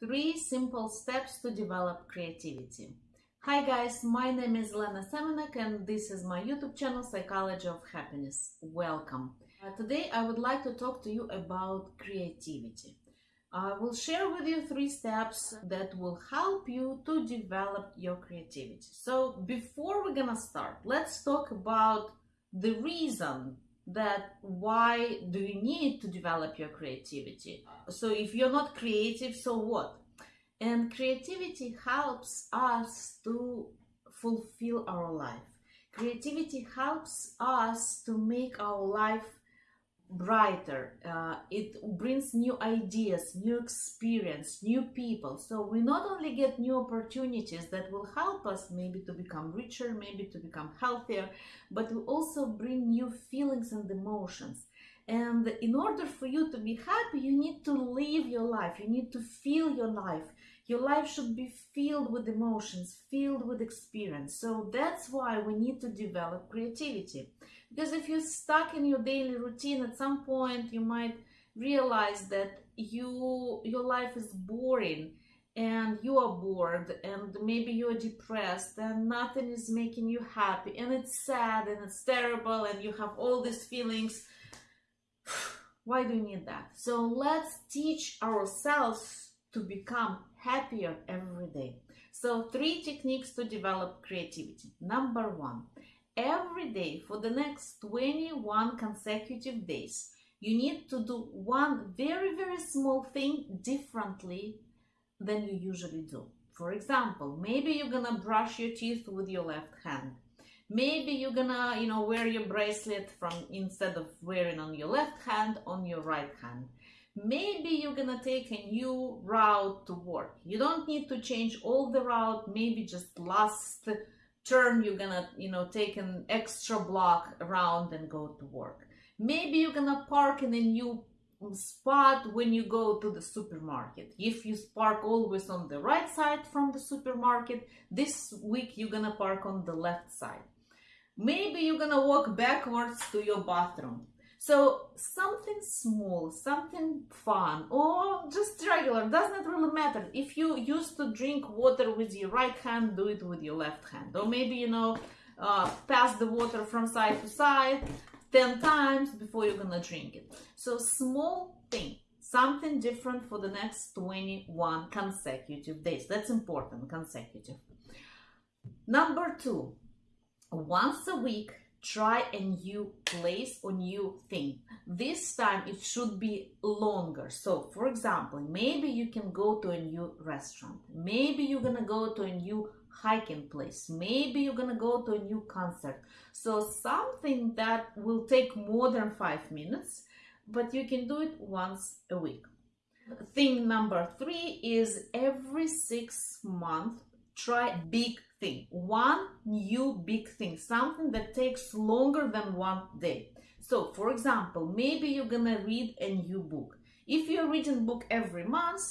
Three simple steps to develop creativity. Hi guys, my name is Lena Semenek and this is my YouTube channel Psychology of Happiness. Welcome. Uh, today I would like to talk to you about creativity. I will share with you three steps that will help you to develop your creativity. So before we're gonna start, let's talk about the reason that why do you need to develop your creativity? So if you're not creative so what? And creativity helps us to fulfill our life. Creativity helps us to make our life brighter uh, it brings new ideas new experience new people. So we not only get new opportunities that will help us maybe to become richer maybe to become healthier but we also bring new feelings and emotions. And in order for you to be happy you need to live your life. You need to feel your life your life should be filled with emotions filled with experience. So that's why we need to develop creativity. Because if you're stuck in your daily routine at some point you might realize that you your life is boring and you are bored and maybe you're depressed and nothing is making you happy and it's sad and it's terrible and you have all these feelings. Why do you need that? So let's teach ourselves to become happier every day. So three techniques to develop creativity. Number one every day for the next 21 consecutive days you need to do one very very small thing differently than you usually do. For example maybe you're gonna brush your teeth with your left hand. Maybe you're gonna you know wear your bracelet from instead of wearing on your left hand on your right hand maybe you're gonna take a new route to work. You don't need to change all the route. Maybe just last turn you're gonna you know take an extra block around and go to work. Maybe you're gonna park in a new spot when you go to the supermarket. If you park always on the right side from the supermarket this week you're gonna park on the left side. Maybe you're gonna walk backwards to your bathroom so something small, something fun, or just regular, doesn't really matter. If you used to drink water with your right hand, do it with your left hand. Or maybe, you know, uh, pass the water from side to side 10 times before you're gonna drink it. So small thing, something different for the next 21 consecutive days. That's important, consecutive. Number two, once a week, try a new place or new thing. This time it should be longer. So for example maybe you can go to a new restaurant. Maybe you're gonna go to a new hiking place. Maybe you're gonna go to a new concert. So something that will take more than five minutes but you can do it once a week. Thing number three is every six months try big thing. One new big thing something that takes longer than one day. So for example maybe you're gonna read a new book. If you're reading book every month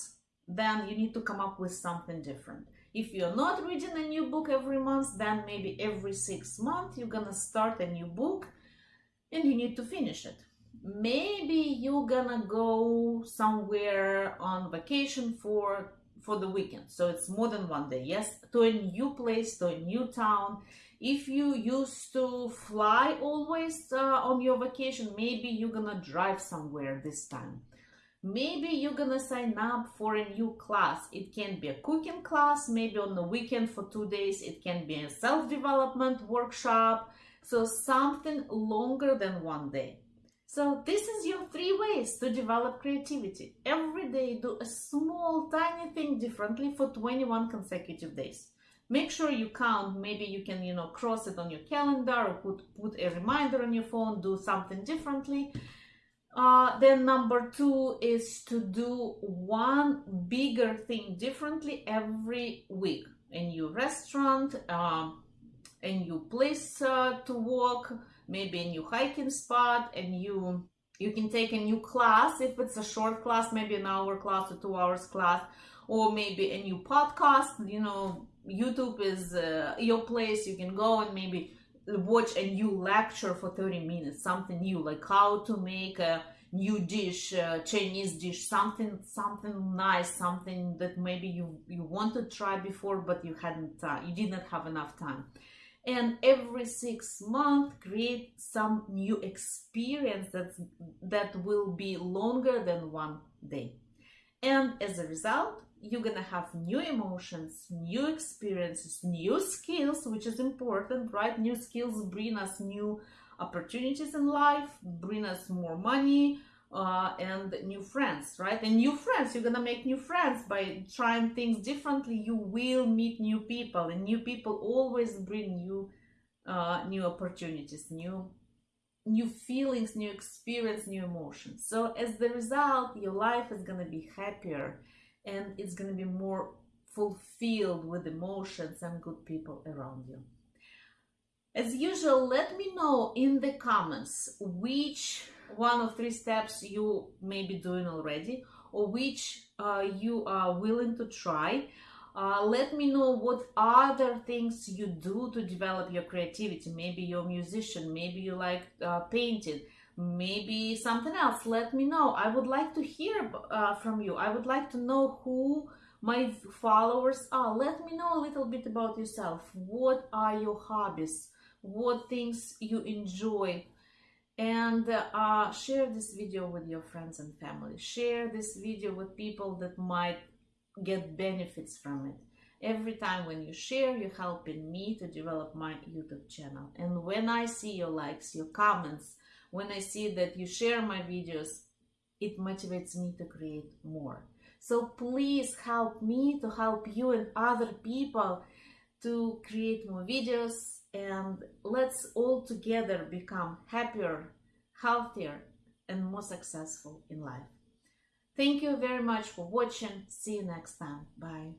then you need to come up with something different. If you're not reading a new book every month then maybe every six months you're gonna start a new book and you need to finish it. Maybe you're gonna go somewhere on vacation for for the weekend. So it's more than one day yes? To a new place to a new town. If you used to fly always uh, on your vacation maybe you're gonna drive somewhere this time. Maybe you're gonna sign up for a new class. It can be a cooking class maybe on the weekend for two days. It can be a self-development workshop. So something longer than one day so this is your three ways to develop creativity. Every day do a small tiny thing differently for 21 consecutive days. Make sure you count, maybe you can, you know, cross it on your calendar or put, put a reminder on your phone, do something differently. Uh, then number two is to do one bigger thing differently every week. A new restaurant, um, a new place uh, to walk, maybe a new hiking spot, a new you can take a new class if it's a short class, maybe an hour class or two hours class, or maybe a new podcast. You know, YouTube is uh, your place. You can go and maybe watch a new lecture for 30 minutes, something new, like how to make a new dish, uh, Chinese dish, something something nice, something that maybe you you want to try before but you hadn't uh, you didn't have enough time. And every six months, create some new experience that that will be longer than one day. And as a result, you're gonna have new emotions, new experiences, new skills, which is important, right? New skills bring us new opportunities in life, bring us more money, uh, and new friends, right? And new friends, you're gonna make new friends by trying things differently. You will meet new people, and new people always bring new, uh, new opportunities, new new feelings, new experience, new emotions. So as the result, your life is gonna be happier and it's to be more fulfilled with emotions and good people around you. As usual, let me know in the comments which one of three steps you may be doing already or which uh, you are willing to try. Uh, let me know what other things you do to develop your creativity. Maybe you're a musician, maybe you like uh, painting, maybe something else. Let me know. I would like to hear uh, from you. I would like to know who my followers are. Let me know a little bit about yourself. What are your hobbies? What things you enjoy and uh, share this video with your friends and family. Share this video with people that might get benefits from it. Every time when you share you're helping me to develop my youtube channel. And when i see your likes your comments when I see that you share my videos, it motivates me to create more. So please help me to help you and other people to create more videos and let's all together become happier, healthier, and more successful in life. Thank you very much for watching. See you next time. Bye.